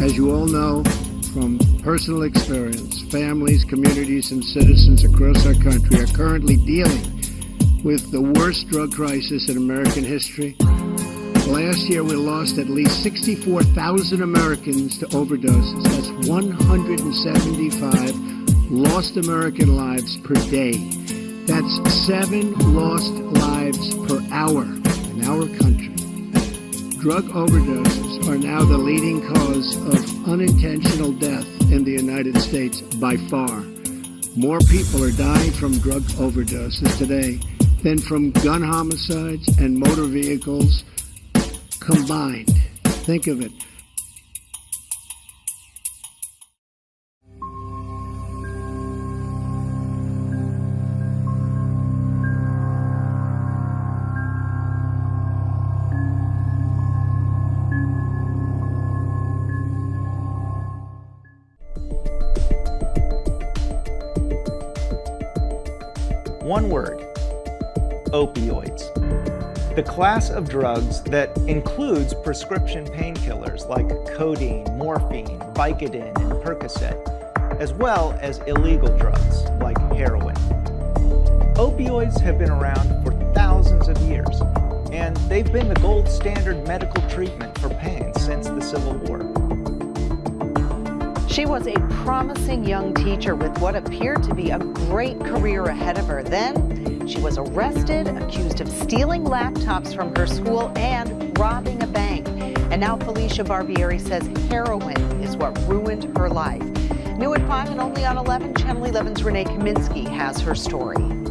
As you all know from personal experience, families, communities, and citizens across our country are currently dealing with the worst drug crisis in American history. Last year, we lost at least 64,000 Americans to overdoses. That's 175 lost American lives per day. That's seven lost lives per hour in our country. Drug overdoses are now the leading cause of unintentional death in the United States by far. More people are dying from drug overdoses today than from gun homicides and motor vehicles combined. Think of it. One word, opioids. The class of drugs that includes prescription painkillers like codeine, morphine, Vicodin, and Percocet, as well as illegal drugs like heroin. Opioids have been around for thousands of years, and they've been the gold standard medical treatment for pain since the Civil War. She was a promising young teacher with what appeared to be a great career ahead of her. Then she was arrested, accused of stealing laptops from her school and robbing a bank. And now Felicia Barbieri says heroin is what ruined her life. New at 5 and only on 11, Channel 11's Renee Kaminsky has her story.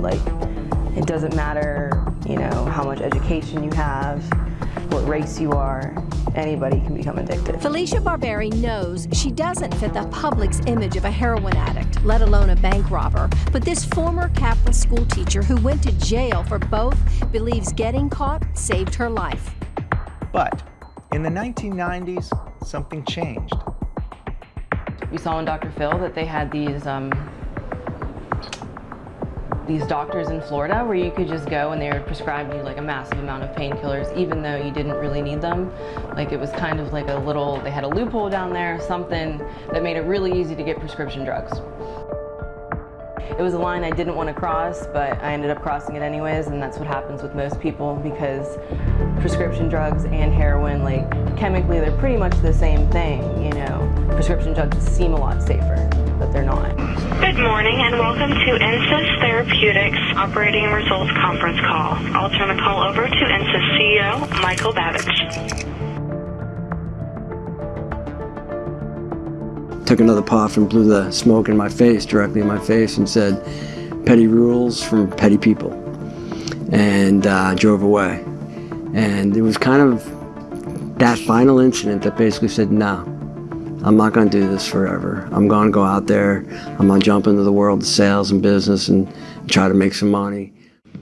Become. Like, it doesn't matter, you know, how much education you have, what race you are, anybody can become addicted. Felicia Barbieri knows she doesn't fit the public's image of a heroin addict, let alone a bank robber. But this former Catholic school teacher who went to jail for both believes getting caught saved her life. But in the 1990s, something changed. We saw in Dr. Phil that they had these um, these doctors in Florida where you could just go and they would prescribe you like a massive amount of painkillers even though you didn't really need them. Like it was kind of like a little, they had a loophole down there, something that made it really easy to get prescription drugs. It was a line I didn't want to cross, but I ended up crossing it anyways, and that's what happens with most people because prescription drugs and heroin, like chemically, they're pretty much the same thing, you know. Prescription drugs seem a lot safer, but they're not. Good morning and welcome to Insys Therapeutics Operating Results Conference Call. I'll turn the call over to Insys CEO Michael Babich. took another puff and blew the smoke in my face, directly in my face, and said, petty rules from petty people, and uh, drove away. And it was kind of that final incident that basically said, no, I'm not going to do this forever. I'm going to go out there, I'm going to jump into the world of sales and business and try to make some money.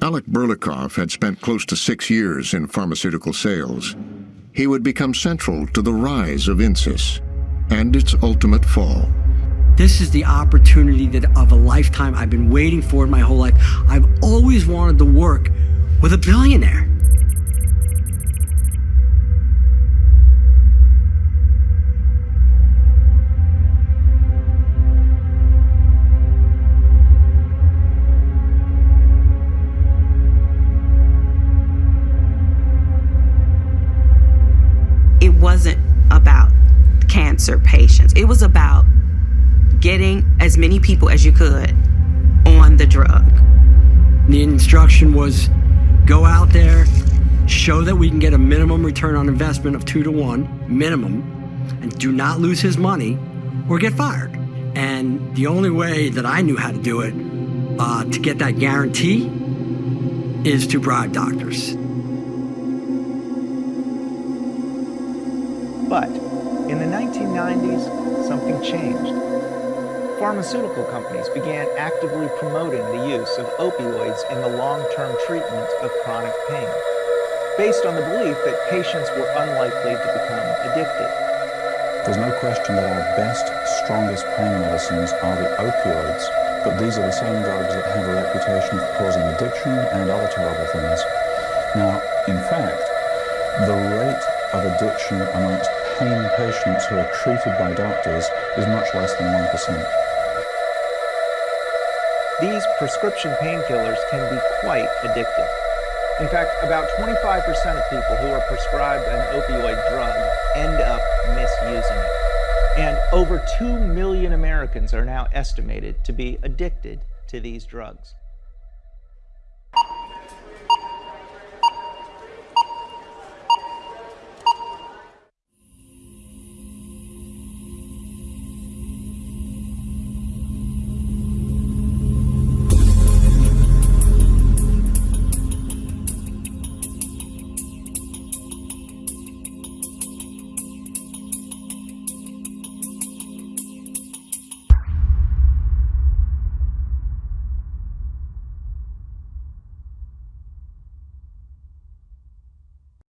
Alec Burlakoff had spent close to six years in pharmaceutical sales. He would become central to the rise of Insys and its ultimate fall. This is the opportunity that of a lifetime I've been waiting for my whole life. I've always wanted to work with a billionaire. Wasn't about cancer patients. It was about getting as many people as you could on the drug. The instruction was go out there, show that we can get a minimum return on investment of two to one, minimum, and do not lose his money or get fired. And the only way that I knew how to do it uh, to get that guarantee is to bribe doctors. But in the 1990s, something changed. Pharmaceutical companies began actively promoting the use of opioids in the long-term treatment of chronic pain, based on the belief that patients were unlikely to become addicted. There's no question that our best, strongest pain medicines are the opioids, but these are the same drugs that have a reputation for causing addiction and other terrible things. Now, in fact, the rate of addiction amongst pain patients who are treated by doctors is much less than 1%. These prescription painkillers can be quite addictive. In fact, about 25% of people who are prescribed an opioid drug end up misusing it. And over 2 million Americans are now estimated to be addicted to these drugs.